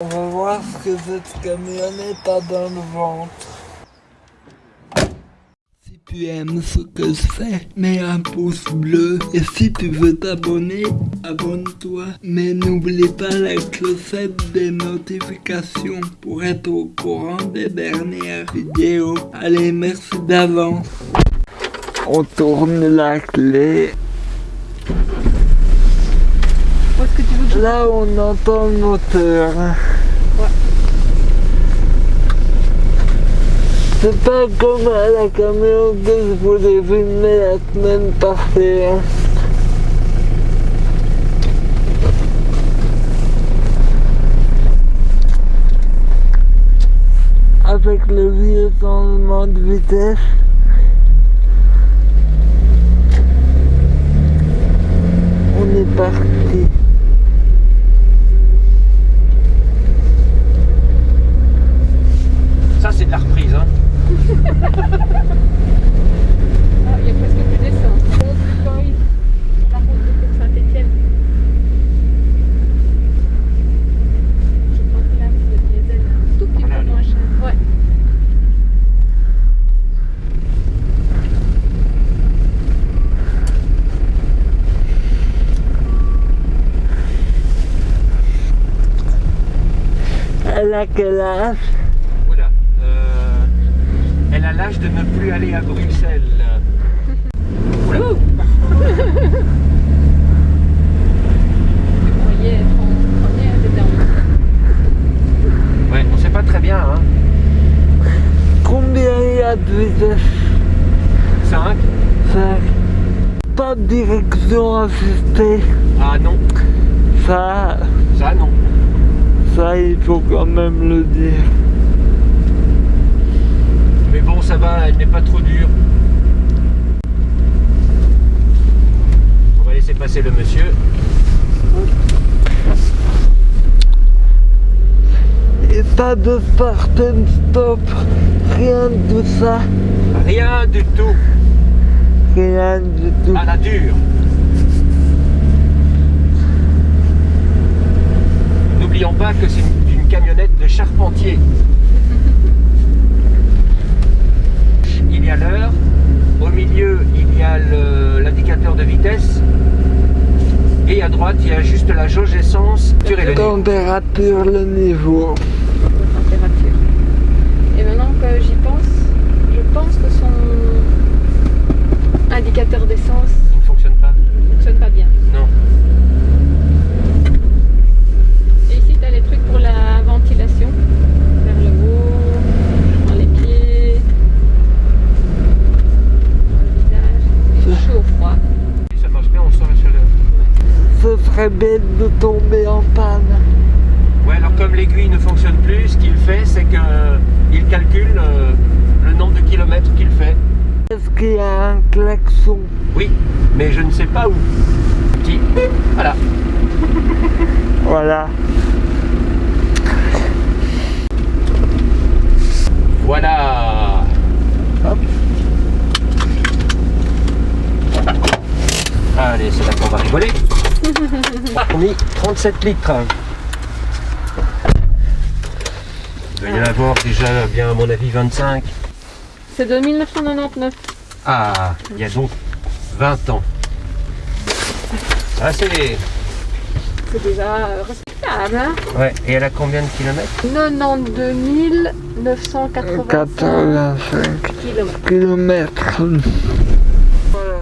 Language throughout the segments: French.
On va voir ce que cette camionnette a dans le ventre. Si tu aimes ce que je fais, mets un pouce bleu. Et si tu veux t'abonner, abonne-toi. Mais n'oublie pas la clochette des notifications pour être au courant des dernières vidéos. Allez, merci d'avance. On tourne la clé. Où est-ce que tu. Là, on entend le moteur. C'est pas comme à la camion que je voulais filmer la semaine passée. hein. Avec le vieux changement de vitesse. On est parti. Ça, c'est de la reprise. Hein. Ah, il y a presque plus d'essence. Route du Corée, sur la route de Saint-Étienne. Je crois que là, le diesel est un tout petit Voilà, peu moins cher. Ouais. Elle a quel âge Oula. Euh, elle a l'âge de ne plus aller à Bruxelles. Oula. Tu croyais être en première, t'étais en Ouais, on sait pas très bien. Hein. Combien il y a de vitesse 5 5. Pas de direction assistée. Ah non. Ça, Ça, non. Ça, il faut quand même le dire. Mais bon, ça va, elle n'est pas trop dure. On va laisser passer le monsieur. Et pas de start and stop. Rien de ça. Rien du tout. Rien du tout. À la dure. N'oublions pas que c'est une, une camionnette de charpentier. Il y a l'heure. Au milieu, il y a l'indicateur de vitesse. Et à droite, il y a juste la jauge essence. le niveau. Température, le niveau. température. Et maintenant que j'y pense, je pense que son indicateur d'essence Il ne fonctionne pas. ne fonctionne pas bien. Non. Et ici, tu as les trucs pour la ventilation. Vers le haut, dans les pieds, dans le visage. C'est chaud, froid. Si ça marche bien, on sent la chaleur. Ce serait bête de tomber en panne. Ouais, alors comme l'aiguille ne fonctionne plus, ce qu'il fait, c'est qu'il calcule euh, le nombre de kilomètres qu'il fait. Est-ce qu'il y a un klaxon? Oui, mais je ne sais pas où. Petit. Voilà. Voilà. Voilà. Hop. Allez, c'est là qu'on va rigoler. On est 37 litres. Il doit y en avoir déjà bien à mon avis 25. C'est de 1999. Ah, il y a donc 20 ans. Ah, c'est... C'est déjà euh, respectable, hein Ouais, et elle a combien de kilomètres? 92 985 85 km. kilomètres. Voilà.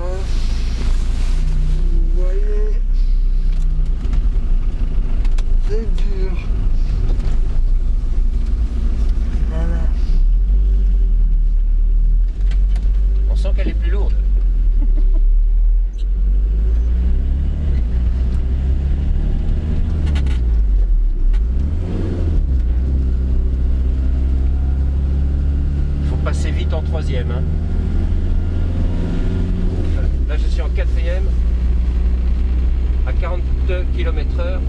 Vous voyez, c'est dur. Voilà. On sent qu'elle est plus lourde. faut passer vite en troisième. hein. Là, je suis en quatrième à 42 km heure.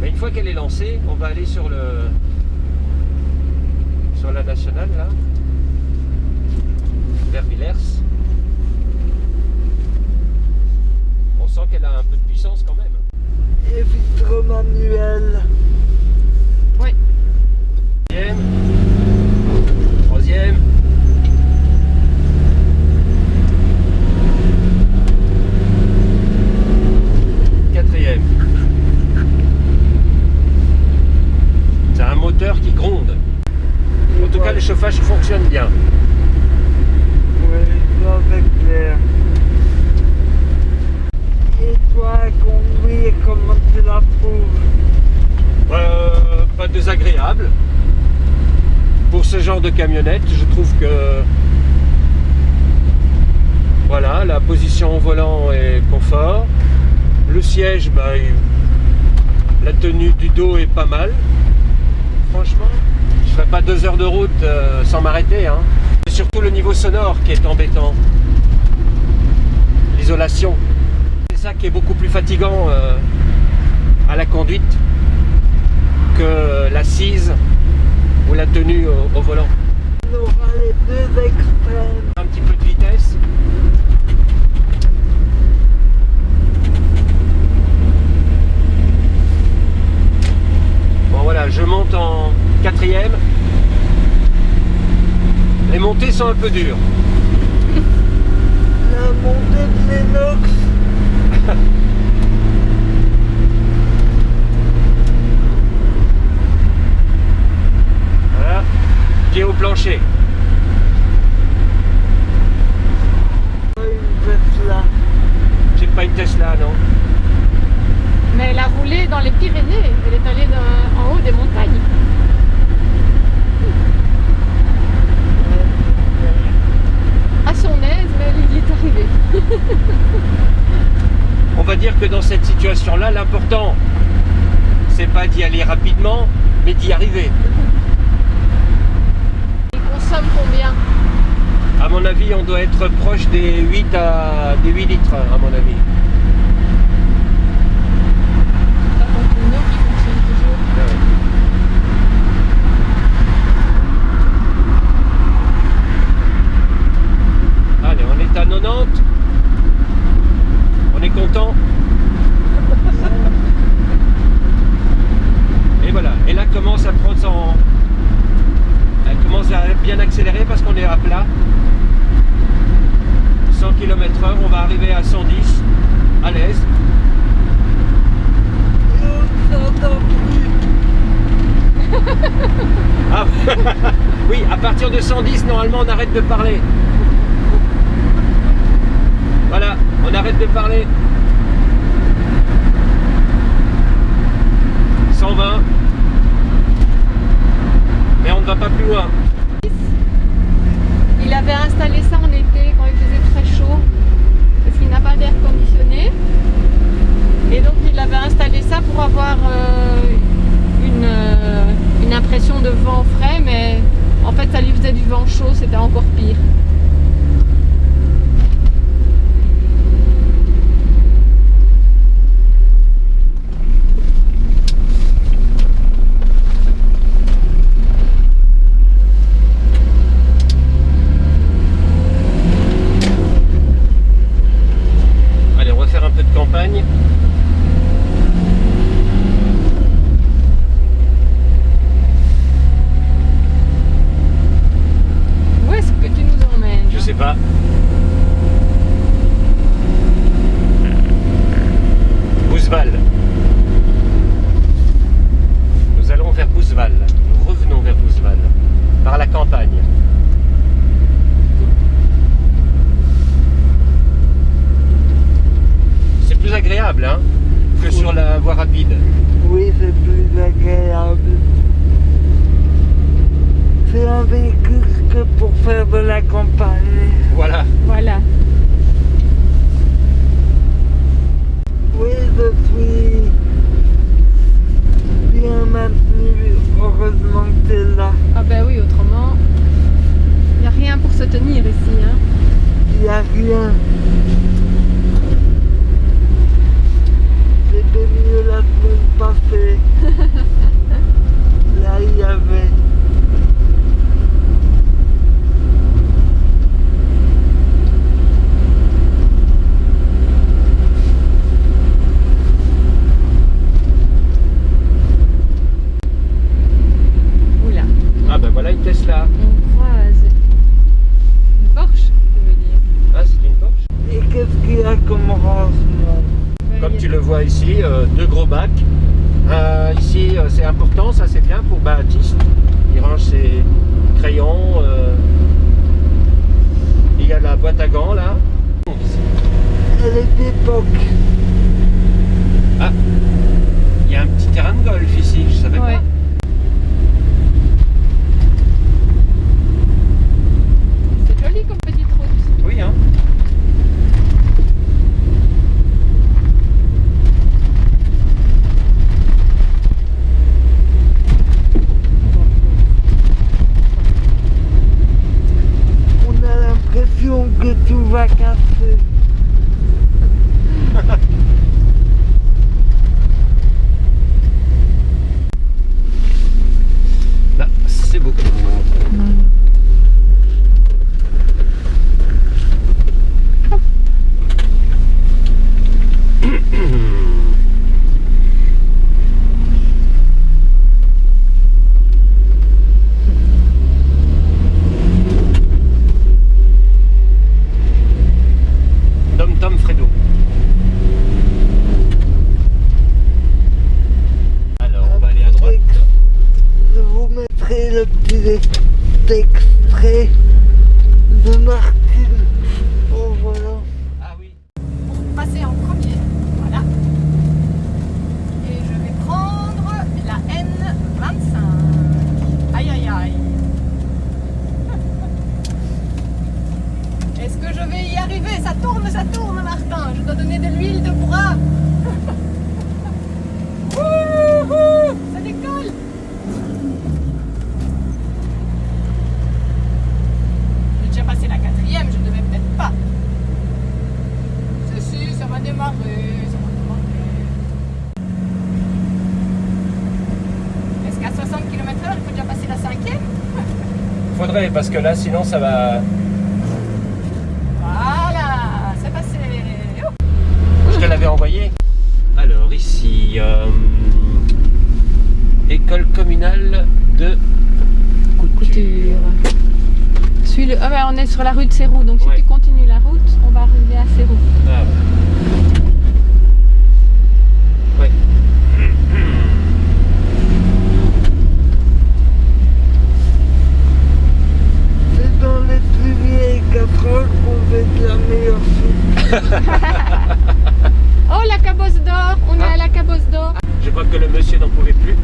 Mais on va aller sur le sur la nationale là, vers Villers. On sent qu'elle a un peu de puissance quand même. Et vitre manuel. Oui. Deuxième. Troisième. Quatrième. C'est un moteur qui gronde. En tout cas, le chauffage fonctionne bien. Et toi, conduire, comment tu la trouves? Euh, pas désagréable. Pour ce genre de camionnette, je trouve que voilà, la position au volant est confort. Le siège, bah, la tenue du dos est pas mal. Franchement, je ferai pas deux heures de route euh, sans m'arrêter. Hein. C'est surtout le niveau sonore qui est embêtant. L'isolation. C'est ça qui est beaucoup plus fatigant euh, à la conduite que l'assise ou la tenue au, au volant. On aura les deux extrêmes. Un petit peu de vitesse. Bon voilà, je monte en quatrième. Un peu dures. La montée de l'Enox. Voilà, pied au plancher. J'ai pas une Tesla, non Mais elle a roulé dans les Pyrénées. Elle est allée dans- en haut des montagnes. À son aise, mais elle y est arrivée. On va dire que dans cette situation-là, l'important, c'est pas d'y aller rapidement, mais d'y arriver. Elle consomme combien? À mon avis, on doit être proche des 8 à des 8 litres, à mon avis. Par contre, une eau qui fonctionne toujours. Allez, on est à 90. On est content. Et voilà. Et là commence à prendre son. Elle commence à bien accélérer parce qu'on est à plat. 100 km/h, on va arriver à 110 à l'aise. Et on s'entend plus. Ah, oui, à partir de 110, normalement, on arrête de parler. Voilà, on arrête de parler. 120. Mais on ne va pas plus loin. Il avait installé ça en été quand il faisait très chaud parce qu'il n'a pas d'air conditionné. Et donc il avait installé ça pour avoir euh, une, euh, une impression de vent frais, mais en fait ça lui faisait du vent chaud, c'était encore pire. deux gros bacs. Euh, ici, euh, c'est important, ça c'est bien pour Baatiste. Il range ses crayons. Euh. Il y a la boîte à gants là. Elle est d'époque. Ah, il y a un petit terrain de golf ici, je savais pas. extraits parce que là sinon ça va... Voilà, c'est passé Où je te l'avais envoyé Alors ici, euh, école communale de couture. couture. Suis le... Ah on est sur la rue de Sérou, donc ouais. si oh, la cabosse d'or On est à la cabosse d'or Je crois que le monsieur n'en pouvait plus.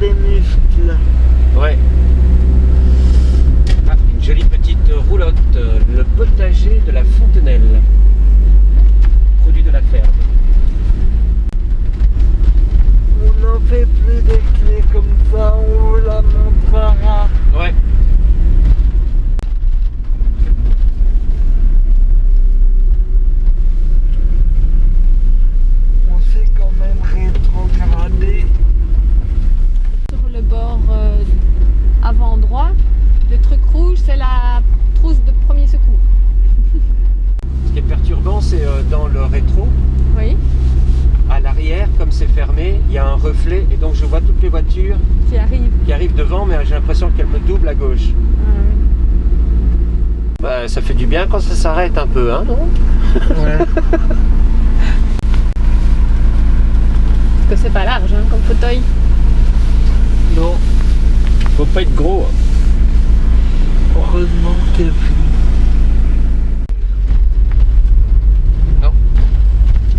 des muscles. Ouais. Ah, une jolie petite roulotte. Euh, le potager de la Fontenelle. Produit de la ferme. On n'en fait plus des clés comme ça, on vous la montrera. Ouais. Le rétro, Oui, à l'arrière, comme c'est fermé, il y a un reflet et donc je vois toutes les voitures qui arrive. qui arrivent devant, mais j'ai l'impression qu'elles me doublent à gauche. Bah, ça fait du bien quand ça s'arrête un peu, hein, non? Ouais. Parce que c'est pas large hein, comme fauteuil. Non, Faut pas être gros. hein. heureusement que Non.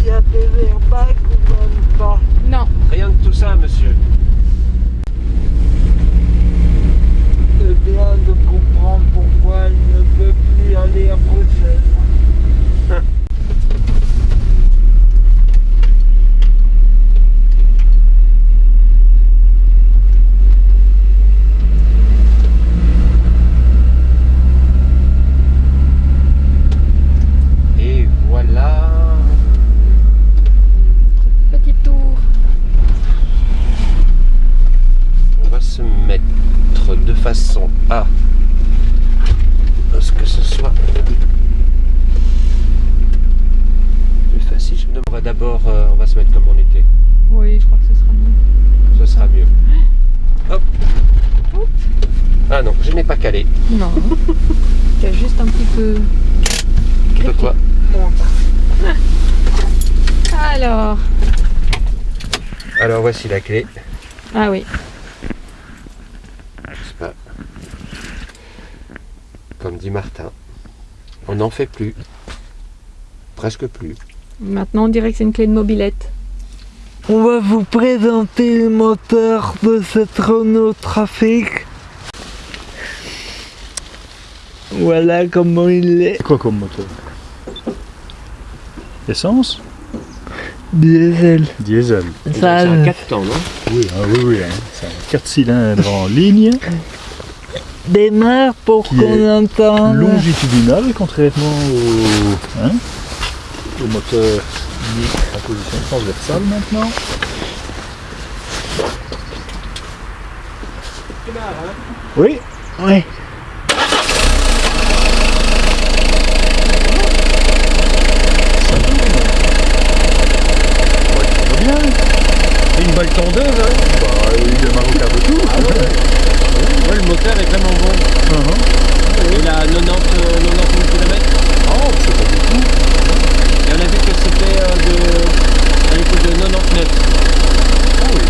Il y a des airbags ou même pas Non, Rien de tout ça, monsieur. C'est bien de comprendre pourquoi elle ne peut plus aller à Bruxelles. Et voilà. petit tour. On va se mettre de façon à ce que ce soit plus facile. Je me demanderai d'abord, euh, on va se mettre comme on était. Oui, je crois que ce sera mieux. Ce sera mieux. Hop. Hop. Ah non. Non. Tu as juste un petit peu. De quoi Alors. Alors voici la clé. Ah oui. Pas- Comme dit Martin, on n'en fait plus. Presque plus. Maintenant, on dirait que c'est une clé de mobilette. On va vous présenter le moteur de cette Renault Trafic. Voilà comment il est. C'est quoi comme moteur Essence Diesel. Diesel. C'est Ça, un 4 temps, non? Oui, ah oui, oui. hein. C'est un 4 cylindres en ligne, démarre pour qu'on entende. longitudinal, contrairement au, hein, au moteur mis en position transversale maintenant. Oui, Ouais. ça va bien. C'est une balle tondeuse, hein Bah, il démarre au quart de tour. Ouais, le moteur est vraiment bon. Uh-huh. Il a 90, euh, 90 000 km. Oh, c'est pas beaucoup. Et on a vu que c'était euh, de, à l'époque de 99. Ah oui.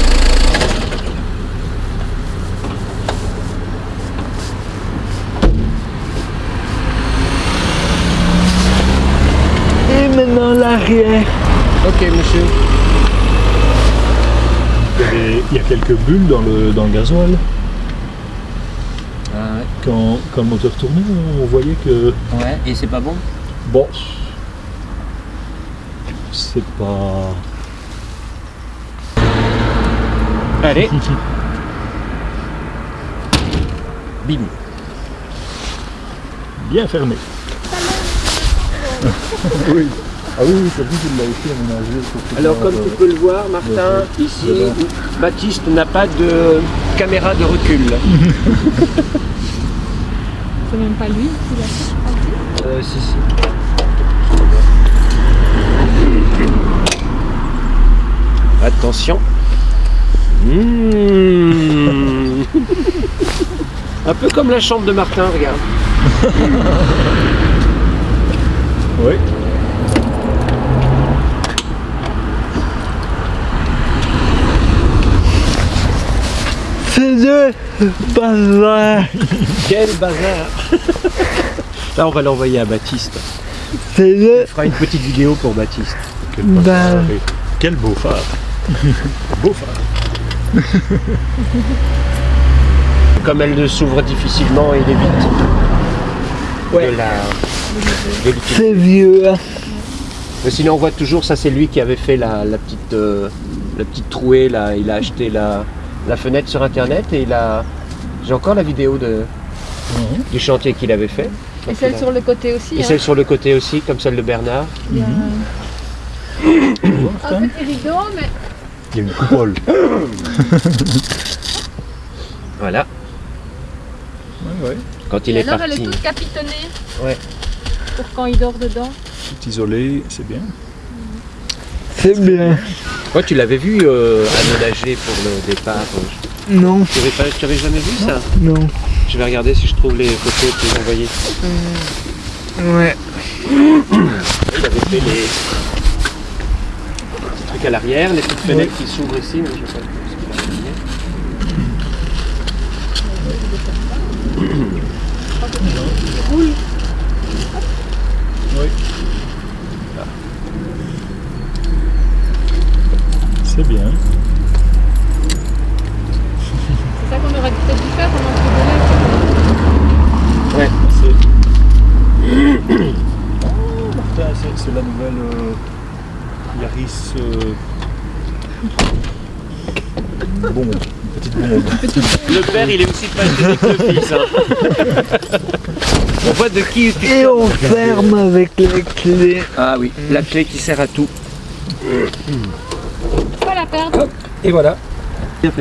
Et maintenant l'arrière. Ok, monsieur. Il y, avait- il y a quelques bulles dans le, dans le gasoil. Ah Quand, quand le moteur tournait, on voyait que ouais. et c'est pas bon Bon, c'est pas. Allez. Bim. Bien fermé. oui. Ah oui, oui, c'est lui qui l'a aménagé. que Alors comme tu peux le voir, Martin, ici, Baptiste n'a pas de caméra de recul. C'est même pas lui qui l'a fait. Euh, si, si. Attention. Mmh. Un peu comme la chambre de Martin, regarde. Oui. C'est de bazar. Quel bazar Là, on va l'envoyer à Baptiste. C'est de On fera une petite vidéo pour Baptiste. Quel, Ben. phare. Quel beau phare. beau phare. Comme elle s'ouvre difficilement, il évite Ouais. de la. C'est vieux. hein. Mais sinon, on voit toujours, ça c'est lui qui avait fait la, la petite, euh, la petite trouée, là. il a acheté la, la fenêtre sur internet et il a... J'ai encore la vidéo de, Mhm. du chantier qu'il avait fait. Et celle sur le côté aussi. Et hein. celle sur le côté aussi, comme celle de Bernard. Il y a vois, un petit rideau, mais Il y a une coupole. Voilà, ouais, ouais. quand il Et est alors elle parti. est toute capitonnée. Ouais. Pour quand il dort dedans. Tout isolé, c'est bien. C'est bien. Ouais, tu l'avais vu euh, aménagé pour le départ. euh, Non, Tu avais, pas, tu avais jamais vu ça? Non. Je vais regarder si je trouve les photos que tu as envoyées. Ouais. Il avait fait les trucs à l'arrière, les petites fenêtres qui s'ouvrent ici. Mais je sais pas ce qu'il a fait. Oui. C'est bien. C'est ça qu'on aurait peut-être dû faire pendant ce Ouais. C'est. Oh, Martin, c'est- c'est la nouvelle euh, Yaris. euh, Bombe. Une petite bombe. Le père, il est aussi passionné que le fils. hein. On voit de qui tu Et on ferme avec la clé. Ah oui, la clé qui sert à tout. Pas la perdre. Et voilà. Bien fermé.